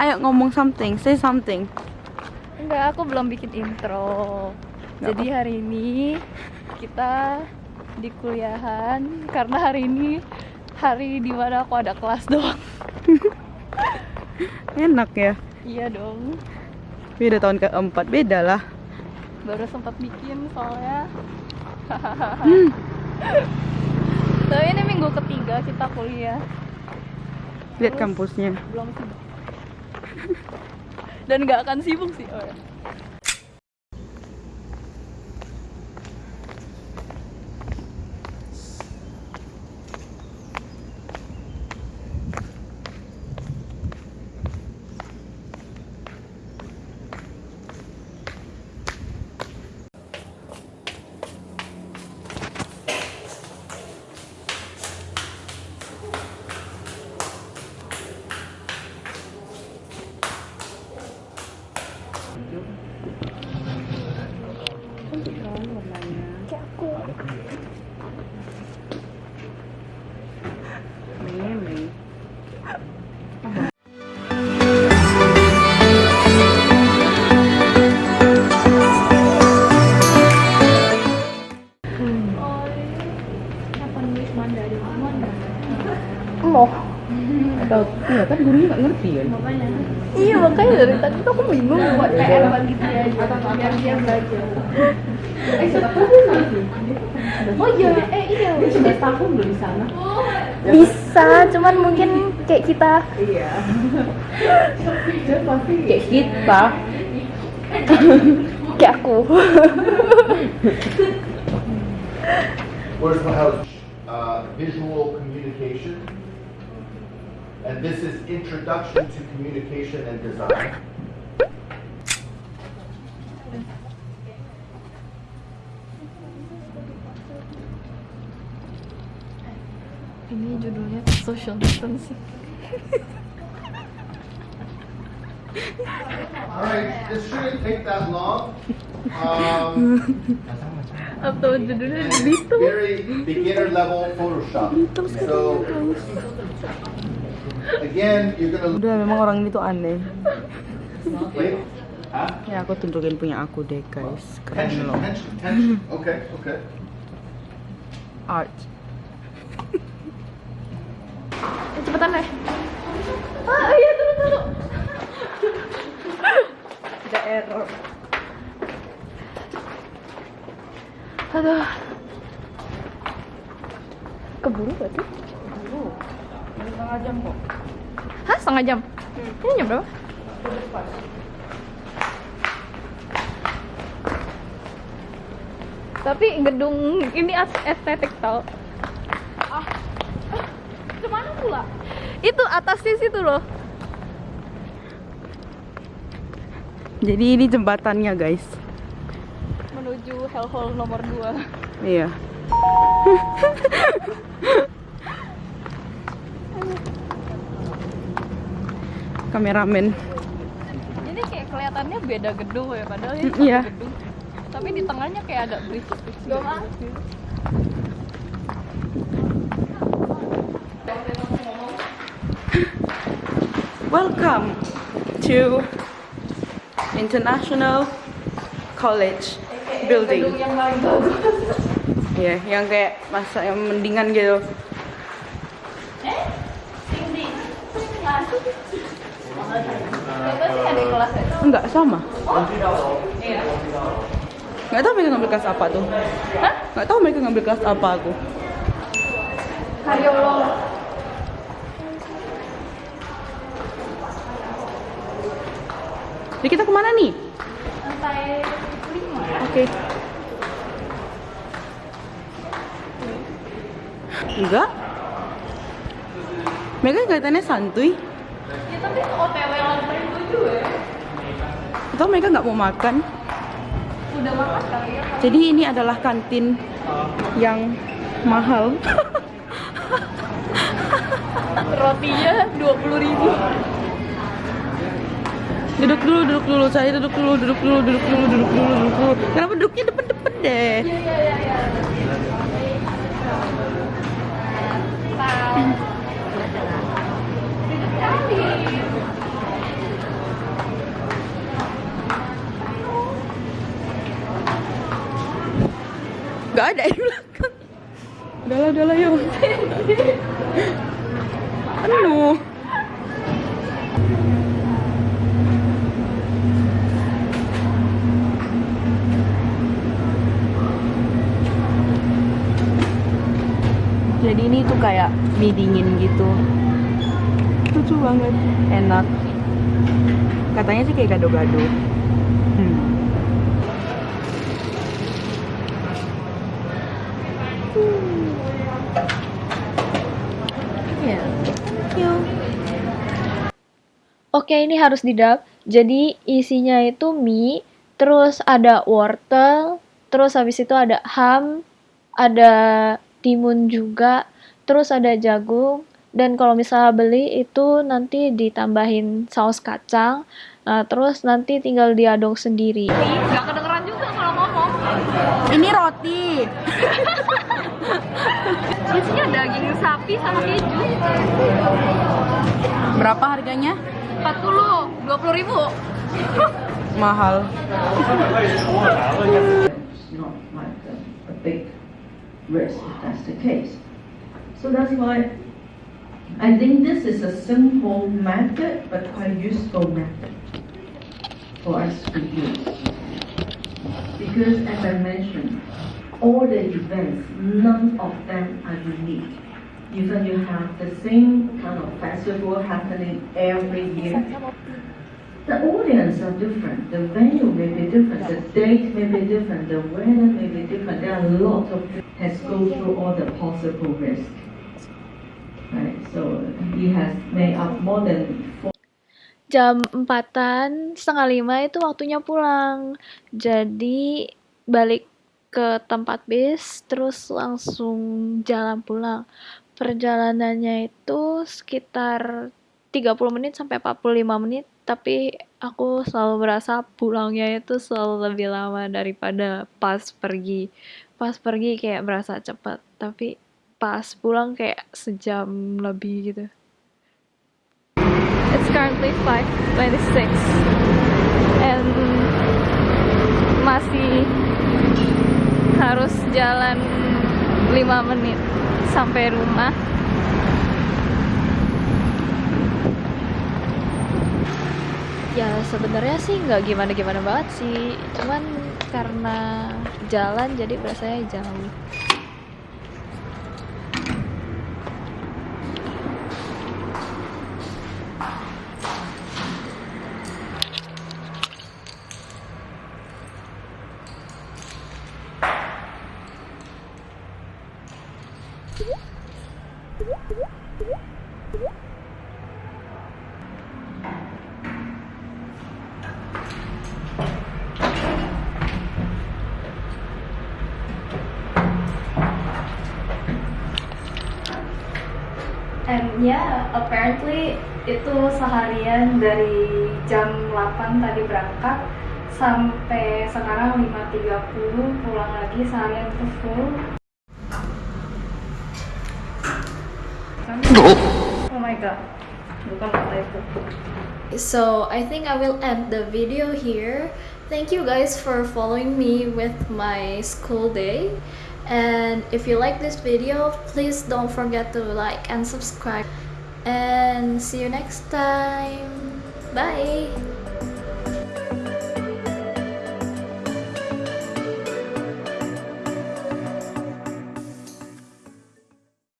Ayo ngomong something, say something. Enggak, aku belum bikin intro. Nggak Jadi hari ini kita di kuliahan karena hari ini hari di mana aku ada kelas doang. Enak ya. iya dong. Beda tahun keempat, beda lah. Baru sempat bikin soalnya. Hmm. Tapi ini minggu ketiga kita kuliah. Lihat Terus? kampusnya. Belum sibuk. Dan nggak akan sibuk sih. Oh, ya. Loh. Atau iya kan gurunya nggak ngerti kan? Iya makanya dari tadi tuh aku bingung buat PR bagi dia aja biar dia belajar. Oh iya, eh iya. Sudah tahun loh di sana. Bisa, cuman mungkin kayak kita Iya. Kayak kita. kayak aku. Where's my house? Uh, visual communication. And this is Introduction to Communication and Design. Ini judulnya social distancing. Alright, this shouldn't take that long. Um, Atau judulnya gitu. very beginner level Photoshop. So, again, you're gonna Udah memang orang ini tuh aneh. wait. Huh? Ya aku tunjukin punya aku deh guys. Keren Tension, loh. tension, tension. Okay, okay. Art. Eh, cepetan deh. Ah iya tunggu tunggu. Error. Aduh. Keburu berarti? Setengah jam kok. Hah setengah jam? Ini jam berapa? Tapi gedung ini estetik tau. Ah, ah, ke mana pula? Itu atasnya situ loh. Jadi ini jembatannya guys. Menuju Hell Hall nomor 2 Iya. Kameramen. Ini kayak kelihatannya beda gedung ya, padahal ini satu iya. gedung. Tapi di tengahnya kayak ada bridge. Gak Welcome to International College Building. yang paling bagus. Iya, yang kayak masa yang mendingan gitu. Eh? Tinggi. Enggak sama. Iya. Enggak tahu mereka ngambil kelas apa tuh. Hah? Enggak tahu mereka ngambil kelas apa aku. Kardiolog. Jadi kita ke mana nih? Lantai 5. Oke. Enggak. Mereka kelihatannya santuy. Ya tapi OTW lantai 7 ya. Atau mereka nggak mau makan. Udah makan kali ya. Jadi ini adalah kantin yang mahal. Rotinya 20 ribu duduk dulu duduk dulu saya duduk dulu duduk dulu duduk dulu duduk dulu duduk dulu kenapa duduknya depan depan deh Gak ada di belakang. Udahlah, udahlah yuk. Aduh. Kayak mie dingin gitu. Lucu banget. Enak. Katanya sih kayak gado-gado. Hmm. Ya. Thank you. Oke, ini harus didap. Jadi isinya itu mie, terus ada wortel, terus habis itu ada ham, ada timun juga, terus ada jagung, dan kalau misalnya beli itu nanti ditambahin saus kacang, nah, terus nanti tinggal diaduk sendiri. Gak kedengeran juga kalau ngomong. Ini roti. Isinya daging sapi sama keju. Berapa harganya? 40, 20 ribu. Mahal. It's not like a, a big risk if that's the case. So that's why I think this is a simple method but quite useful method for us to use. Because as I mentioned, all the events, none of them are unique. Even you have the same kind of festival happening every year, the audience are different, the venue may be different, the date may be different, the weather may be different. There are a lot of has go through all the possible risk. Jam empatan setengah lima itu waktunya pulang. Jadi balik ke tempat bis terus langsung jalan pulang. Perjalanannya itu sekitar 30 menit sampai 45 menit tapi aku selalu merasa pulangnya itu selalu lebih lama daripada pas pergi. Pas pergi kayak berasa cepat tapi pas pulang kayak sejam lebih gitu It's currently 5:26 and masih harus jalan 5 menit sampai rumah. Ya sebenarnya sih nggak gimana-gimana banget sih, cuman karena jalan jadi berasanya jauh. And yeah, apparently itu seharian dari jam 8 tadi berangkat sampai sekarang 5.30 pulang lagi seharian itu full. Oh my god, bukan kata itu. So I think I will end the video here. Thank you guys for following me with my school day. And if you like this video, please don't forget to like and subscribe. And see you next time. Bye.